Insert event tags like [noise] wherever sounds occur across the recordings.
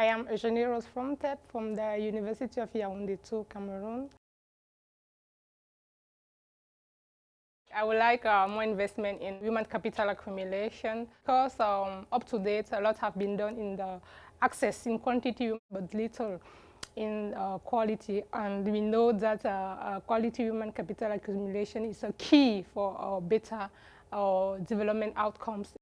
I am Eugenie Rose from TEP from the University of Yaoundé 2, Cameroon. I would like uh, more investment in human capital accumulation because um, up to date a lot have been done in the access in quantity but little in uh, quality and we know that uh, uh quality human capital accumulation is a key for uh, better uh, development outcomes.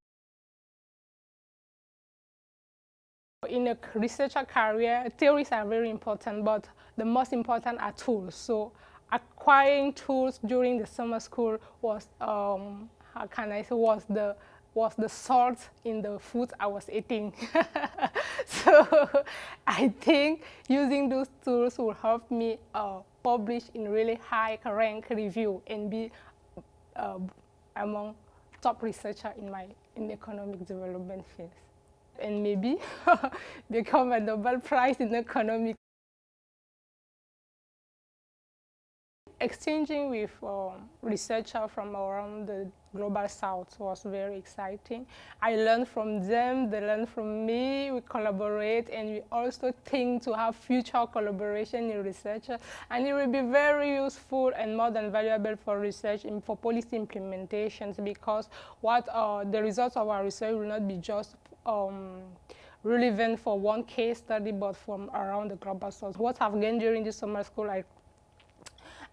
In a researcher career, theories are very important, but the most important are tools. So acquiring tools during the summer school was, um, how can I say, was the was the salt in the food I was eating. [laughs] so I think using those tools will help me uh, publish in really high rank review and be uh, among top researcher in my in economic development field. And maybe [laughs] become a Nobel Prize in economics. exchanging with um, researchers from around the global south was very exciting. I learned from them, they learned from me, we collaborate and we also think to have future collaboration in research and it will be very useful and more than valuable for research and for policy implementations because what uh, the results of our research will not be just um, relevant for one case study but from around the global south. What I've gained during this summer school, I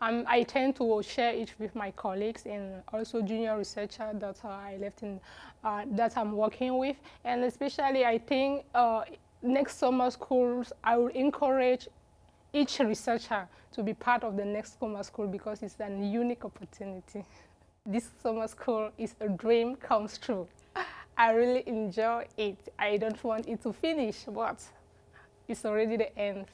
um, I tend to share it with my colleagues and also junior researcher that uh, I left in, uh, that I'm working with. And especially I think uh, next summer schools, I will encourage each researcher to be part of the next summer school because it's a unique opportunity. [laughs] This summer school is a dream comes true. [laughs] I really enjoy it. I don't want it to finish, but it's already the end.